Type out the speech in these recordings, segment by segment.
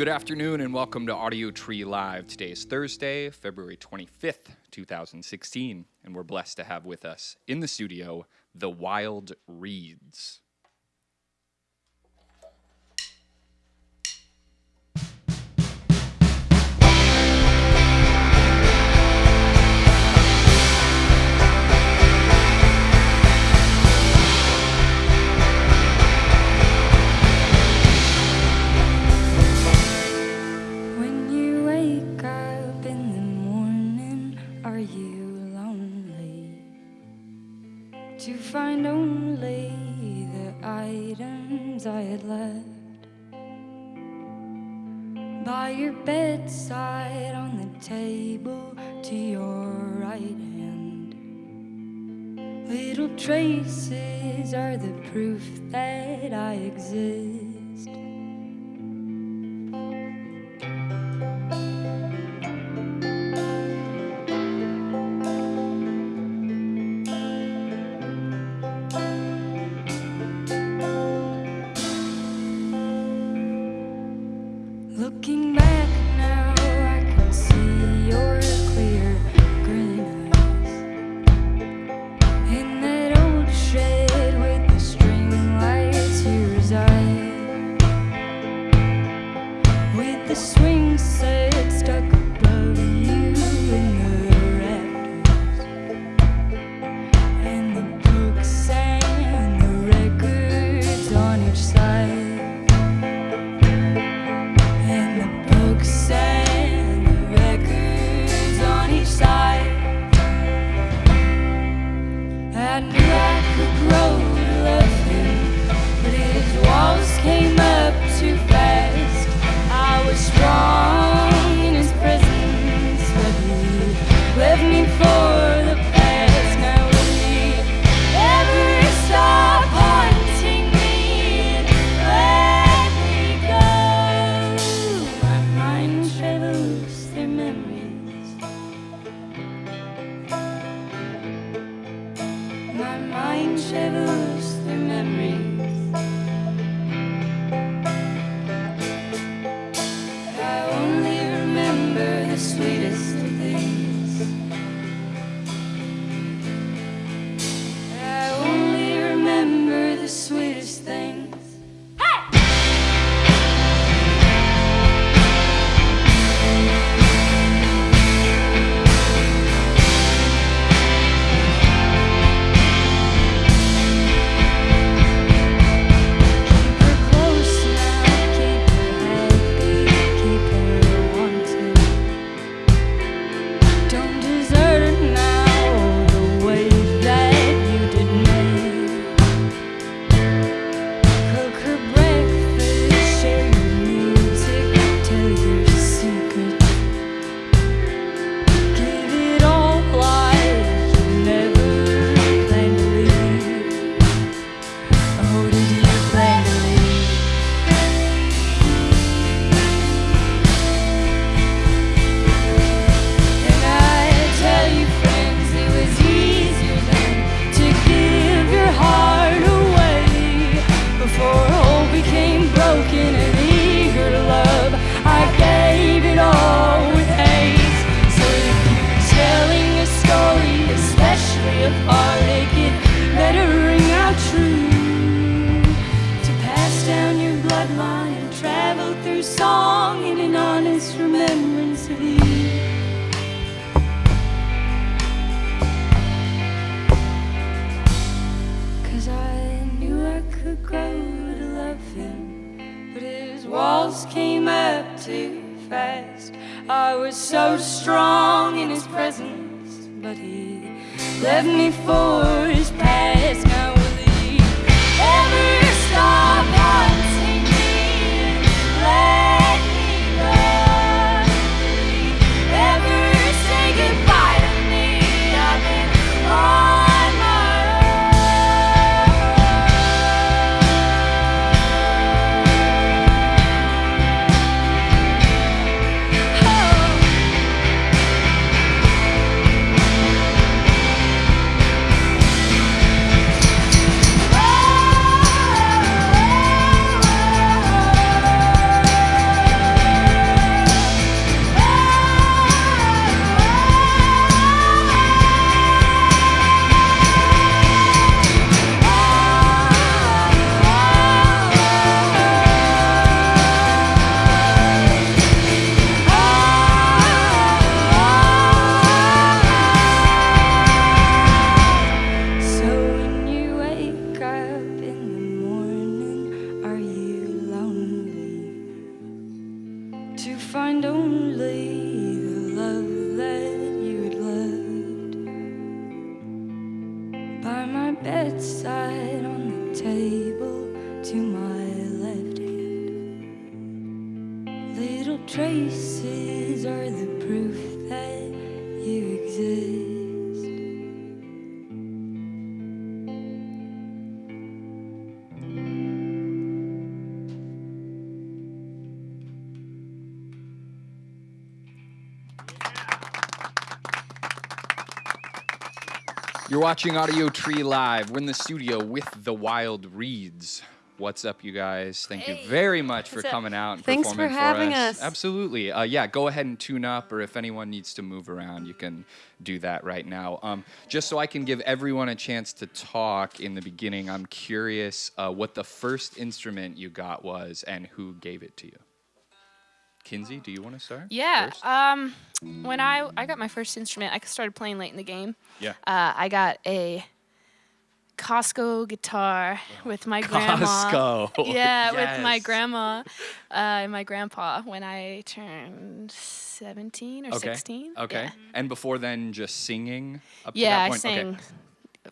Good afternoon and welcome to Audiotree Live. Today is Thursday, February 25th, 2016, and we're blessed to have with us in the studio the Wild Reeds. to find only the items I had left By your bedside on the table to your right hand? Little traces are the proof that I exist. true song in an honest remembrance of you. Cause I knew I could grow to love him, but his walls came up too fast. I was so strong in his presence, but he left me for his past. Now You're watching Audiotree Live. We're in the studio with the Wild Reeds. What's up, you guys? Thank you very much for What's up? coming out and Thanks for performing having us. us. Absolutely. Uh, yeah, go ahead and tune up, or if anyone needs to move around, you can do that right now. Um, just so I can give everyone a chance to talk in the beginning, I'm curious uh, what the first instrument you got was and who gave it to you. Kinsey, do you want to start? Yeah. Um, when I I got my first instrument, I started playing late in the game. yeah. Uh, I got a Costco guitar with my grandma. Costco. Yeah, with my grandma uh, and my grandpa when I turned 17 or Okay. 16. Okay. Yeah, And before then, just singing up to Yeah, that I point? Okay. sang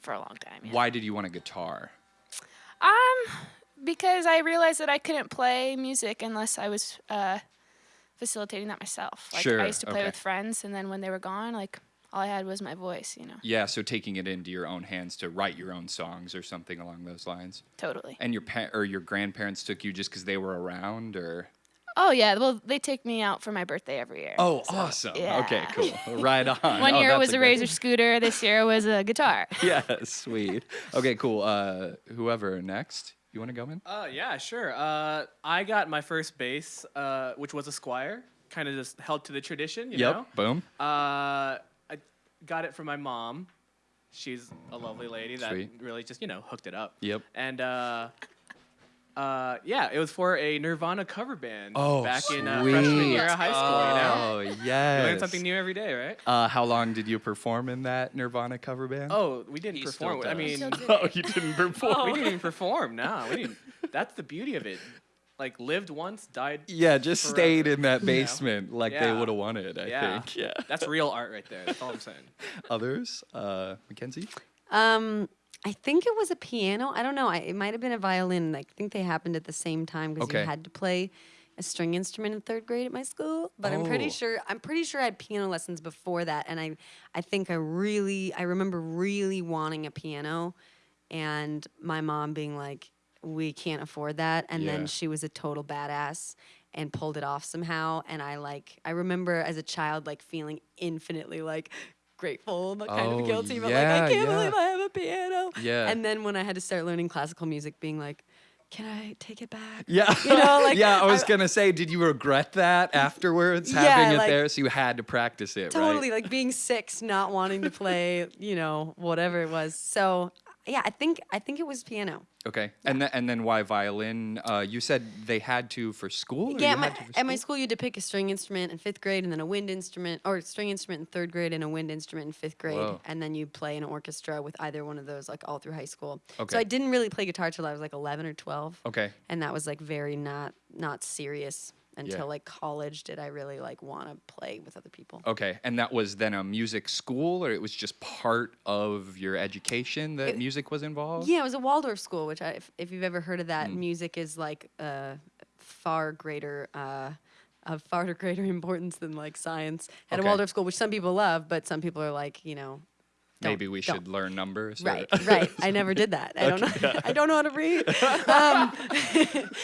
for a long time. Yeah. Why did you want a guitar? Um, because I realized that I couldn't play music unless I was uh, facilitating that myself. Like Sure, I used to play okay. with friends, and then when they were gone, like all I had was my voice. You know, Yeah, so taking it into your own hands to write your own songs or something along those lines. totally. And your pa- or your grandparents took you just because they were around, or Oh yeah, well they take me out for my birthday every year. oh, so, awesome. Okay, cool. Right on. One Oh, year was a razor scooter. This year was a guitar. Yeah, sweet. Okay, cool. Uh, whoever next, you want to go in? Uh, yeah, sure. Uh, I got my first bass, uh, which was a Squier. Kind of just held to the tradition, you yep. know. Boom. Uh, I got it from my mom. She's a lovely lady that Sweet. really just you know hooked it up. Yep. And uh, uh, yeah, it was for a Nirvana cover band Oh, back sweet. in uh, freshman year of high school. You know, Oh you learn something new every day, right? Uh, how long did you perform in that Nirvana cover band? Oh, we didn't He perform. still I does. mean, Still do. oh, you didn't perform. we didn't even perform. No, we didn't. That's the beauty of it. Like lived once, died Yeah, just stayed in that you know? basement like they would have wanted, I Yeah. think. Yeah. That's real art right there. That's all I'm saying. Others? Uh, Mackenzie? Um, I think it was a piano. I don't know. I, it might have been a violin. I think they happened at the same time because Okay. you had to play a string instrument in third grade at my school. But I'm Oh. pretty sure I'm pretty sure I had piano lessons before that, and I I think I really I remember really wanting a piano, and my mom being like, "We can't afford that," and Yeah. then she was a total badass and pulled it off somehow. And I like I remember as a child like feeling infinitely like grateful but kind Oh, of guilty but yeah, like I can't yeah. believe I have a piano. Yeah. And then when I had to start learning classical music, being like, can I take it back? Yeah. You know, like, yeah, I was I- going to say, did you regret that afterwards, Yeah, having it like- there? So you had to practice it, Totally, right? like being six, not wanting to play, you know, whatever it was. So yeah, I think I think it was piano. Okay. And, then and then why violin? Uh, you said they had to for school? yeah, my, for at my school? school you had to pick a string instrument in fifth grade and then a wind instrument, or string instrument in third grade and a wind instrument in fifth grade, Whoa. and then you play in an orchestra with either one of those, like all through high school. Okay. So I didn't really play guitar till I was like eleven or twelve. Okay. and that was like very not not serious until like college did i really like want to play with other people Okay. And that was then a music school, or it was just part of your education that It- music was involved? yeah it was a waldorf school which I, if, if you've ever heard of that Hmm. music is like a far greater uh, of far greater importance than like science at Okay. a waldorf school which some people love but some people are like you know don't- Maybe we don't. should learn numbers. or- Right, right. I never did that. I don't know. I don't know how to read. Um,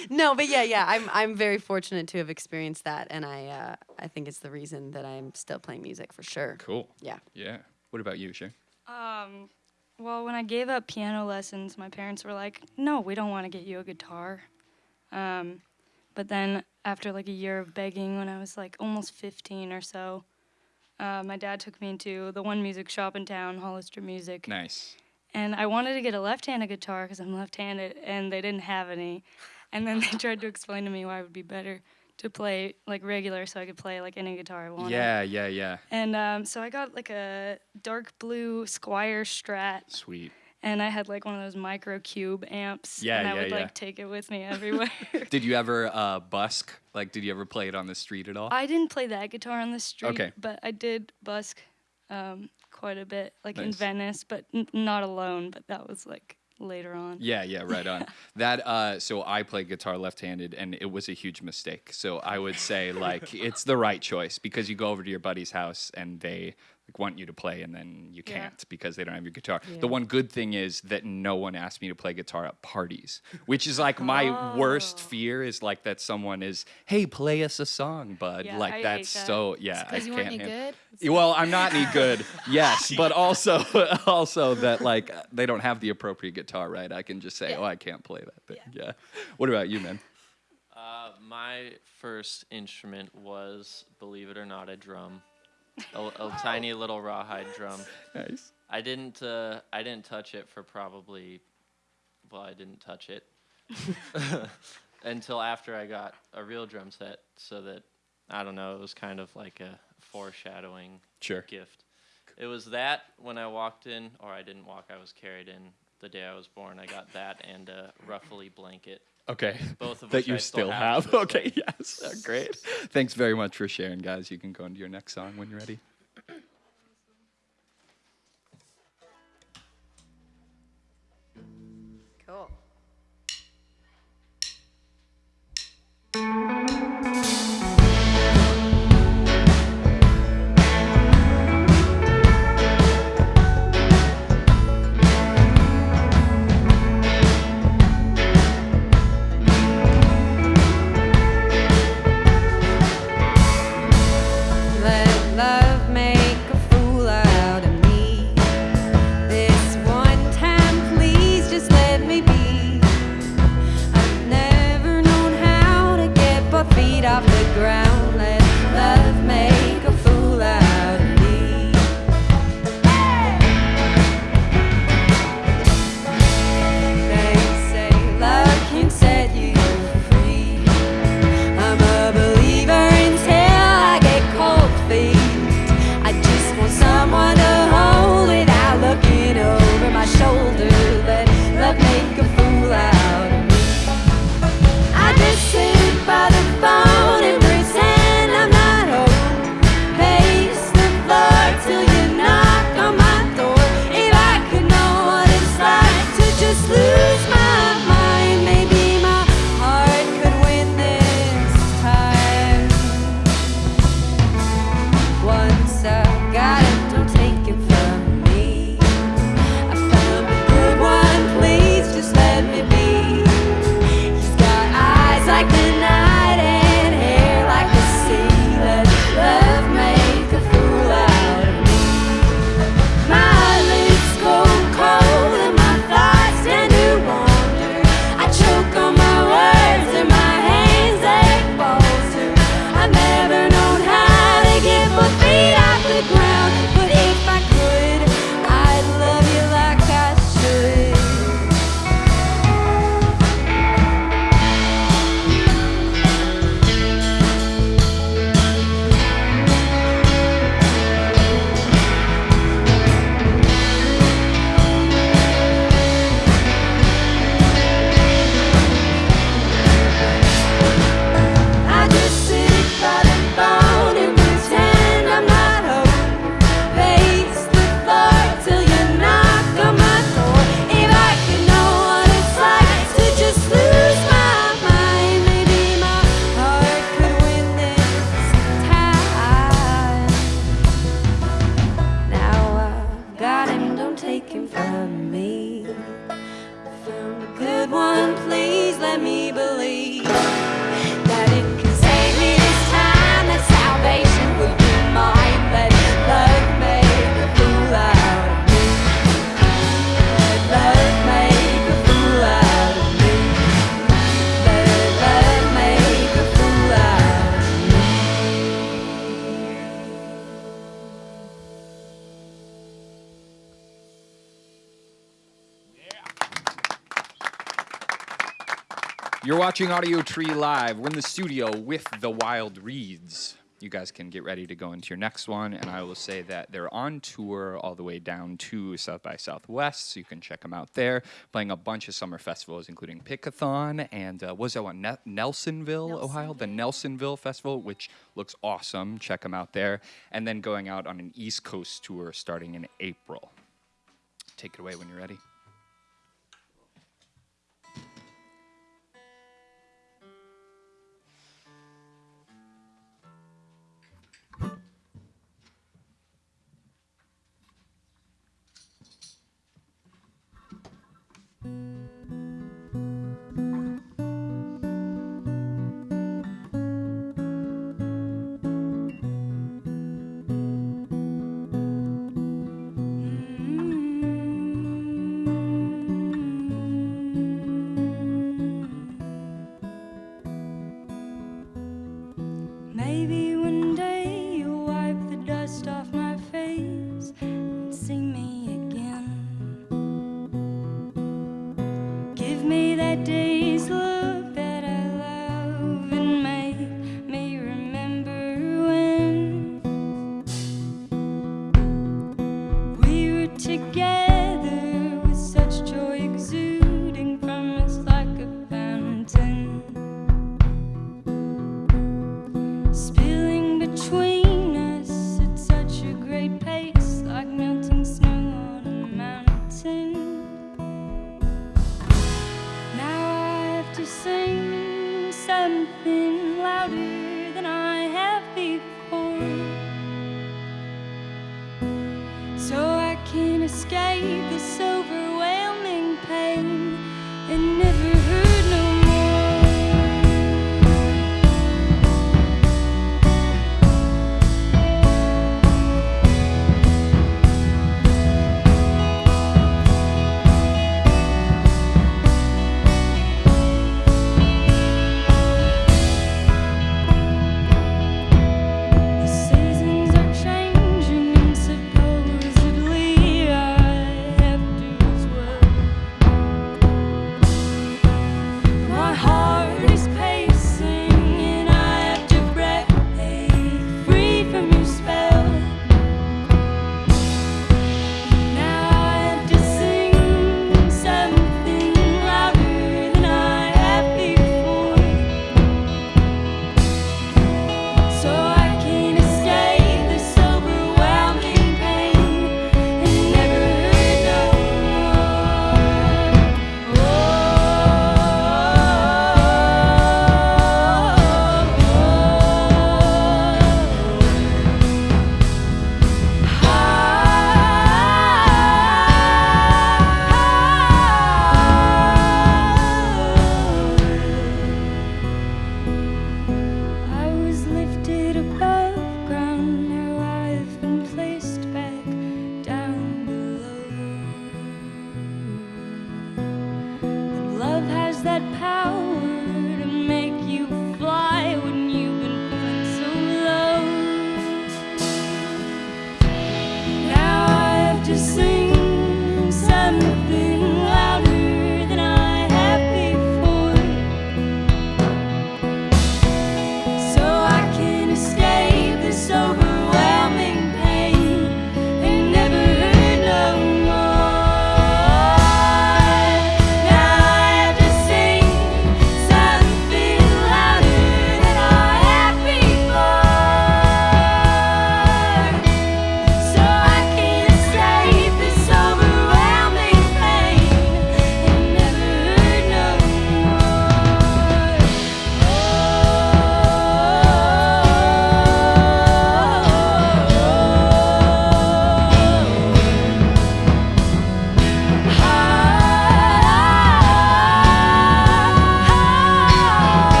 no, but yeah, yeah. I'm I'm very fortunate to have experienced that, and I uh, I think it's the reason that I'm still playing music for sure. Cool. Yeah. Yeah. What about you, Shay? Um, well, when I gave up piano lessons, my parents were like, "No, we don't want to get you a guitar." Um, but then after like a year of begging, when I was like almost 15 or so, uh, my dad took me into the one music shop in town, Hollister Music, Nice. and I wanted to get a left-handed guitar because I'm left-handed, and they didn't have any. And then they tried to explain to me why it would be better to play like regular, so I could play like any guitar I wanted. Yeah, yeah, yeah. And um, so I got like a dark blue Squier Strat, Sweet. And I had like one of those micro cube amps. Yeah, and I yeah, would yeah. like take it with me everywhere. Did you ever uh, busk? Like, did you ever play it on the street at all? I didn't play that guitar on the street, Okay. but I did busk um, quite a bit, like in Venice, but n- not alone. But that was like later on. Yeah, yeah, right on. that uh so I play guitar left-handed and it was a huge mistake. So I would say like it's the right choice because you go over to your buddy's house and they like want you to play and then you can't because they don't have your guitar. Yeah. The one good thing is that no one asked me to play guitar at parties, which is like my worst Oh. fear is like that someone is, "Hey, play us a song, bud." Yeah, like I hate that's that. so yeah, I Because you weren't can't any hand- good. well, I'm not any good, yes, but also also that like they don't have the appropriate guitar, right? I can just say, Yeah. oh, I can't play that thing. Yeah. What about you, man? Uh, my first instrument was, believe it or not, a drum, a, a tiny little rawhide drum. Nice. I didn't. Uh, I didn't touch it for probably. Well, I didn't touch it until after I got a real drum set, so that I don't know. It was kind of like a foreshadowing Sure. gift. It was that when I walked in, or I didn't walk. I was carried in the day I was born. I got that and a ruffly blanket. Okay. Both of that you I still have have. Okay. Yes. Great. Thanks very much for sharing, guys. You can go into your next song when you're ready. You're watching Audiotree Live. We're in the studio with the Wild Reeds. you guys can get ready to go into your next one. And I will say that they're on tour all the way down to South by Southwest, so you can check them out there. Playing a bunch of summer festivals, including Pickathon and uh, was that one Ne- Nelsonville, Ohio, the Nelsonville Festival, which looks awesome. Check them out there. And then going out on an East Coast tour starting in April. Take it away when you're ready.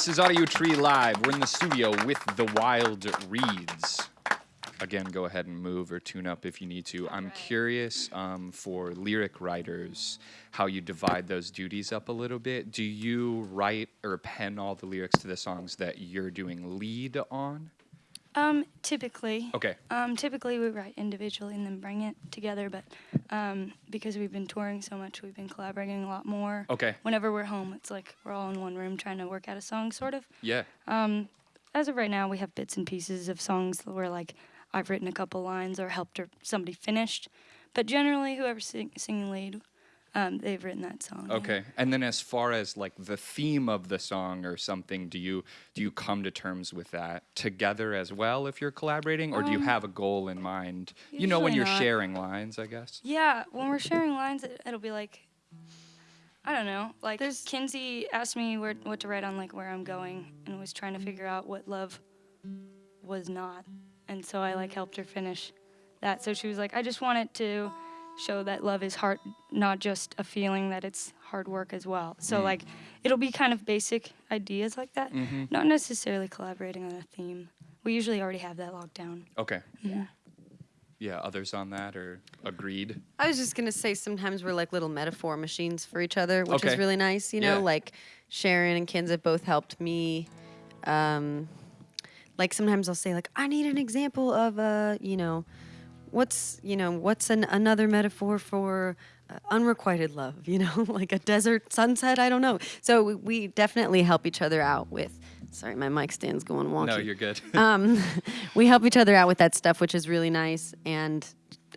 This is Audiotree Live. We're in the studio with the Wild Reeds. Again, go ahead and move or tune up if you need to. I'm curious um, for lyric writers how you divide those duties up a little bit. Do you write or pen all the lyrics to the songs that you're doing lead on? Um, typically. Okay. Um, typically we write individually and then bring it together, but um, because we've been touring so much, we've been collaborating a lot more. Okay. Whenever we're home, it's like we're all in one room trying to work out a song, sort of. Yeah. Um, as of right now, we have bits and pieces of songs where like I've written a couple lines or helped or somebody finished, but generally whoever's sing- singing lead, um, they've written that song. yeah. Okay. And then as far as like the theme of the song or something, do you do you come to terms with that together as well if you're collaborating or do you Um, have a goal in mind? You know when you're not. sharing lines, I guess. Yeah, when we're sharing lines, it, it'll be like, I don't know. Like There's- Kinsey asked me where, what to write on like where I'm going, and was trying to figure out what love was not, and so I like helped her finish that. So she was like, I just wanted to show that love is hard, not just a feeling, that it's hard work as well. So like, it'll be kind of basic ideas like that, not necessarily collaborating on a theme. We usually already have that locked down. Okay. Yeah. Yeah, others on that or agreed? I was just gonna say sometimes we're like little metaphor machines for each other, which Okay. is really nice. You know, Yeah. like Sharon and Kinsey both helped me. Um, like sometimes I'll say like I need an example of a you know, what's you know what's an, another metaphor for uh, unrequited love. You know, like a desert sunset. I don't know. So we, we definitely help each other out with. Sorry, my mic stand's going wonky No, you're good. um, we help each other out with that stuff, which is really nice. And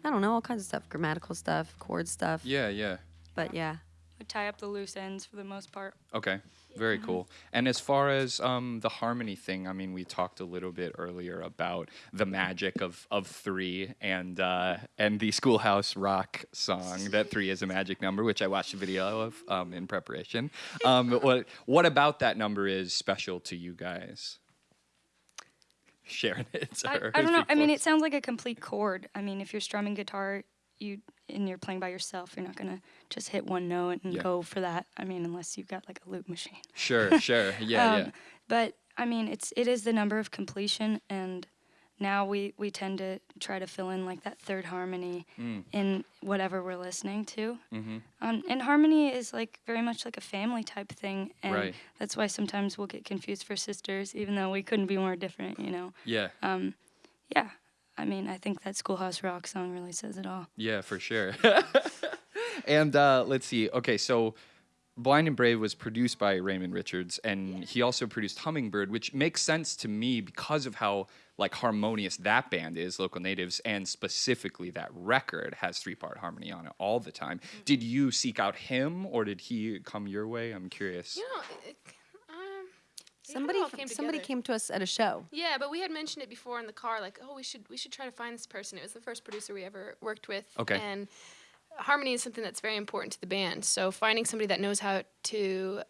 I don't know, all kinds of stuff, grammatical stuff, chord stuff. yeah, yeah. But yeah. We tie up the loose ends for the most part. Okay, very cool. And as far as um, the harmony thing, I mean, we talked a little bit earlier about the magic of, of three and uh, and the Schoolhouse Rock song that three is a magic number, which I watched a video of um, in preparation. Um, what what about that number is special to you guys? Sharing it. I, I don't know. I mean, it sounds like a complete chord. I mean, if you're strumming guitar, you and you're playing by yourself, you're not gonna just hit one note and Yeah. go for that. I mean, unless you've got like a loop machine. Sure, sure. Yeah, Um, yeah. But I mean, it's it is the number of completion, and now we we tend to try to fill in like that third harmony Mm. in whatever we're listening to. Mm-hmm. Um, and harmony is like very much like a family type thing, and Right. that's why sometimes we'll get confused for sisters, even though we couldn't be more different, you know. Yeah. Um, yeah, I mean, I think that Schoolhouse Rock song really says it all. Yeah, for sure. and uh, let's see. Okay, so Blind and Brave was produced by Raymond Richards, and he also produced Hummingbird, which makes sense to me because of how like harmonious that band is, Local Natives, and specifically that record has three-part harmony on it all the time. Did you seek out him, or did he come your way? I'm curious. You know, it, um, it kinda Somebody all f- came somebody together. came to us at a show. Yeah, but we had mentioned it before in the car, like, oh, we should we should try to find this person. It was the first producer we ever worked with. Okay. And harmony is something that's very important to the band. So finding somebody that knows how to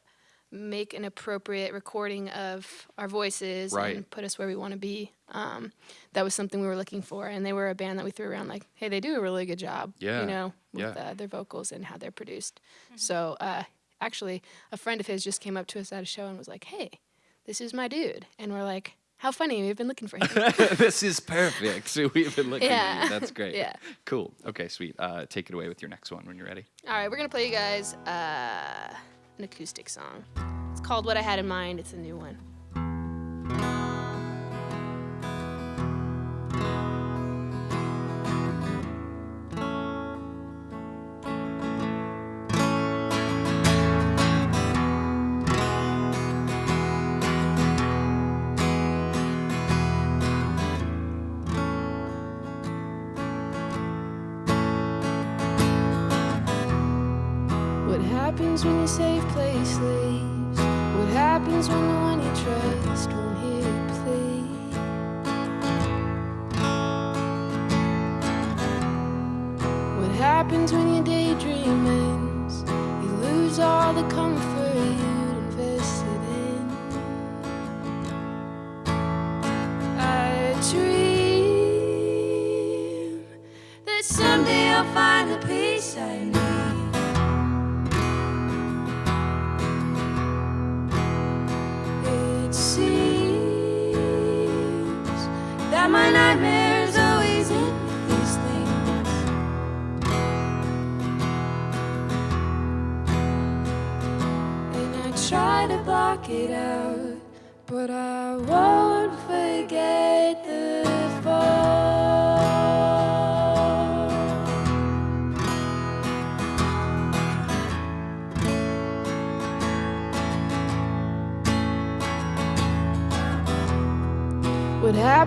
make an appropriate recording of our voices Right. and put us where we want to be. Um, that was something we were looking for, and they were a band that we threw around like, hey, they do a really good job. Yeah, You know, with yeah. uh, their vocals and how they're produced. So uh, actually, a friend of his just came up to us at a show and was like, hey, this is my dude, and we're like, how funny, we've been looking for him. this is perfect. So we've been looking Yeah. you. That's great. Yeah. Cool. Okay, sweet. Uh, take it away with your next one when you're ready. All right, we're gonna play you guys uh, an acoustic song. It's called "What I Had in Mind." It's a new one. Happens when your safe place leaves? What happens when the one you trust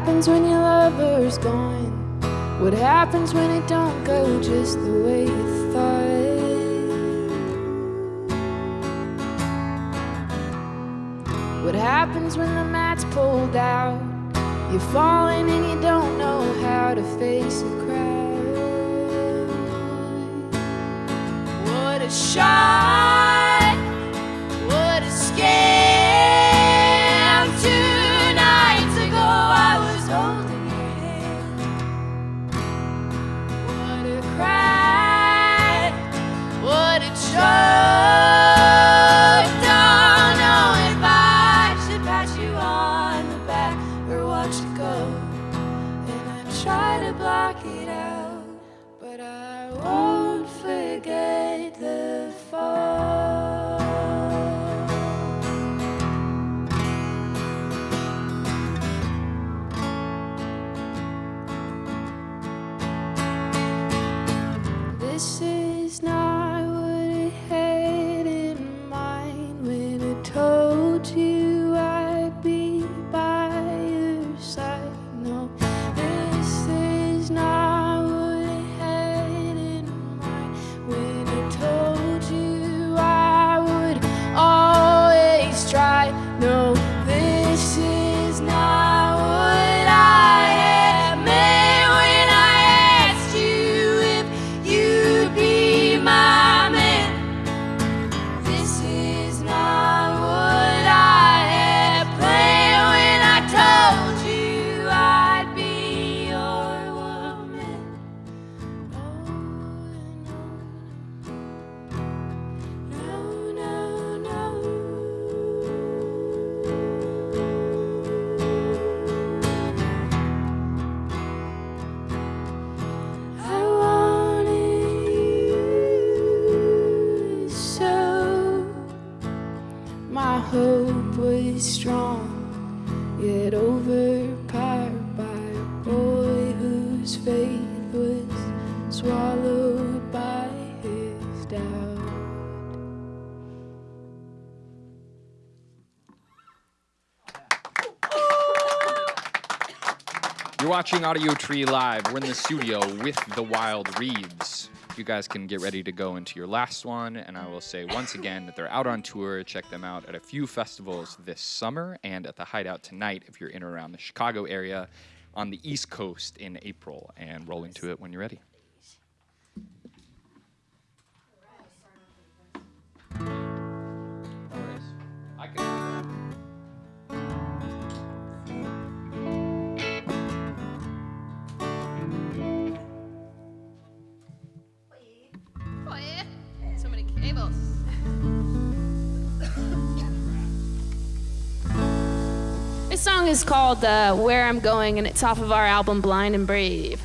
happens when your lover's gone? What happens when it don't go just the way you thought? What happens when the mat's pulled out? You're falling and you don't know how to face a crowd. What a shot! Watching Audiotree Live. We're in the studio with the Wild Reeds. You guys can get ready to go into your last one, and I will say once again that they're out on tour. Check them out at a few festivals this summer and at the Hideout tonight if you're in or around the Chicago area, on the East Coast in April, and roll into it when you're ready. I can This song is called uh, "Where I'm Going" and it's off of our album "Blind and Brave."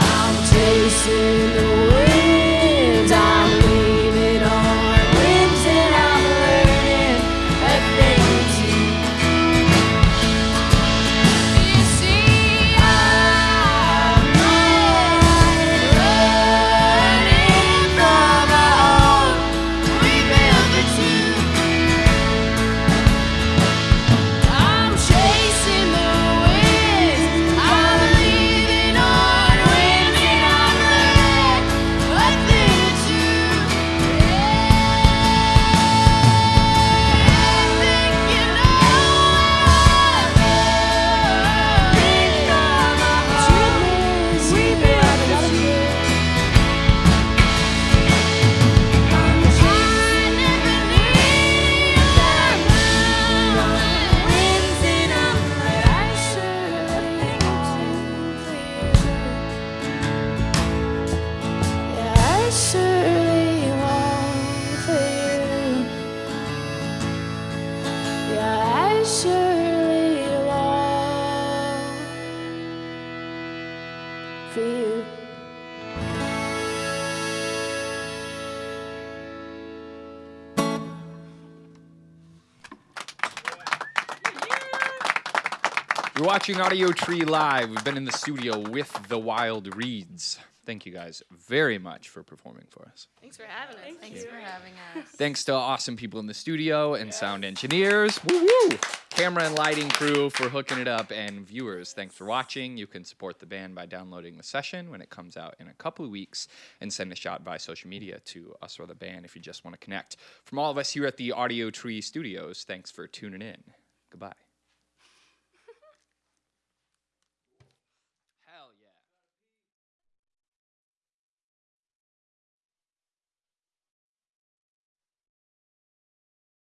I'm chasing You're watching Audiotree Live. We've been in the studio with the Wild Reeds. Thank you guys very much for performing for us. Thanks for having us. Thanks for having us. Thanks to awesome people in the studio and sound engineers. Woo woo! Camera and lighting crew for hooking it up, and viewers, thanks for watching. You can support the band by downloading the session when it comes out in a couple of weeks and send a shot via social media to us or the band if you just want to connect. From all of us here at the Audiotree Studios, thanks for tuning in. Goodbye.